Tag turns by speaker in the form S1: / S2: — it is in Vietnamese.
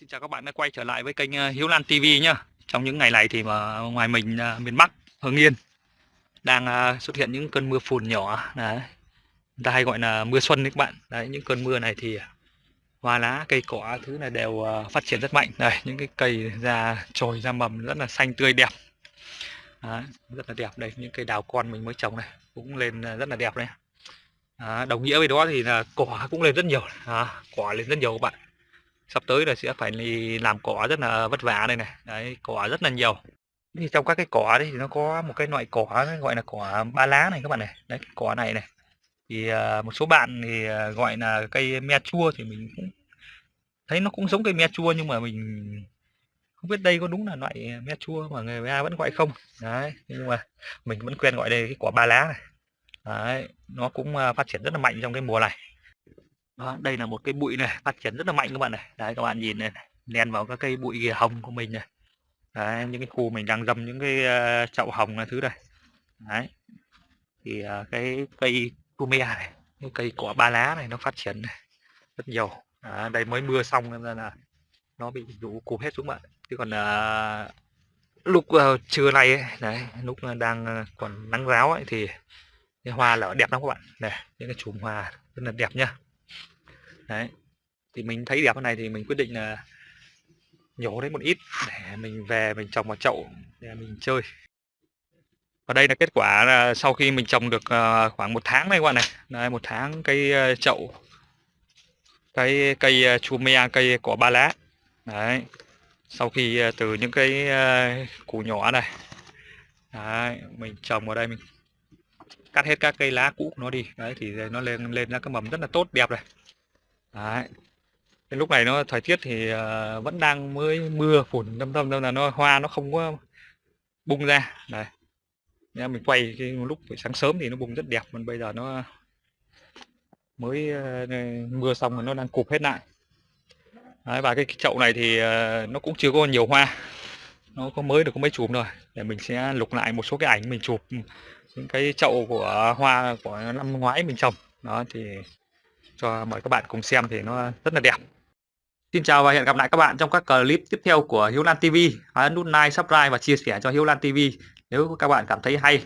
S1: Xin chào các bạn đã quay trở lại với kênh ờ, Hiếu Lan TV nhá. Trong những ngày này thì mà ngoài mình ờ, miền Bắc, Hưng Yên đang xuất hiện những cơn mưa phùn nhỏ đấy. Người ta hay gọi là mưa xuân đấy các bạn. Đấy những cơn mưa này thì hoa lá, cây cỏ thứ này đều phát triển rất mạnh. Đây những cái cây ra trồi ra mầm rất là xanh tươi đẹp. Đấy, rất là đẹp đây những cây đào con mình mới trồng này cũng lên rất là đẹp đấy. À, đồng nghĩa với đó thì là cỏ cũng lên rất nhiều à, cỏ lên rất nhiều các bạn sắp tới là sẽ phải đi làm cỏ rất là vất vả đây này. Đấy, cỏ rất là nhiều. Thì trong các cái cỏ đấy thì nó có một cái loại cỏ gọi là cỏ ba lá này các bạn này. Đấy, cỏ này này. Thì à, một số bạn thì à, gọi là cây me chua thì mình cũng thấy nó cũng giống cây me chua nhưng mà mình không biết đây có đúng là loại me chua mà người ta vẫn gọi không. Đấy nhưng mà mình vẫn quen gọi đây cái quả ba lá này. Đấy, nó cũng à, phát triển rất là mạnh trong cái mùa này đó, đây là một cái bụi này phát triển rất là mạnh các bạn này. Đấy các bạn nhìn này, này len vào các cây bụi ghìa hồng của mình này. Đấy, những cái khu mình đang dầm những cái uh, chậu hồng là thứ này. Đấy. Thì uh, cái cây pumea này cái cây cỏ ba lá này nó phát triển này, rất nhiều. À, đây mới mưa xong nên là nó bị rũ cụp hết xuống bạn. Chứ còn uh, lúc uh, trưa nay ấy, đấy lúc đang còn nắng ráo ấy thì cái hoa lở đẹp lắm các bạn. Này những cái chùm hoa rất là đẹp nhá đấy. Thì mình thấy đẹp cái này thì mình quyết định là nhổ đấy một ít để mình về mình trồng vào chậu để mình chơi. Và đây là kết quả là sau khi mình trồng được ờ, khoảng một tháng này các bạn này. Đây một tháng cây ờ, chậu cái cây ờ, cây cỏ ba lá. Đấy. Sau khi ờ, từ những cái củ nhỏ này đấy, mình trồng vào đây mình cắt hết các cây lá cũ của nó đi. Đấy thì nó lên lên ra cái mầm rất là tốt đẹp này. Đấy. Cái lúc này nó thời tiết thì uh, vẫn đang mới mưa phùn đâm tâm nên là nó hoa nó không có bung ra. Này Nha, mình quay cái lúc buổi sáng sớm thì nó bung rất đẹp còn bây giờ nó mới uh, mưa xong rồi nó đang cụp hết lại. Đấy, và cái, cái chậu này thì uh, nó cũng chưa có nhiều hoa. Nó có mới được có mấy chùm rồi để mình sẽ lục lại một số cái ảnh mình chụp ừ, những cái chậu của hoa của năm ngoái mình trồng. Đó thì cho mời các bạn cùng xem thì nó rất là đẹp Xin chào và hẹn gặp lại các bạn trong các clip tiếp theo của Hiếu Lan TV. Hãy ấn nút like, subscribe và chia sẻ cho Hiếu Lan TV nếu các bạn cảm thấy hay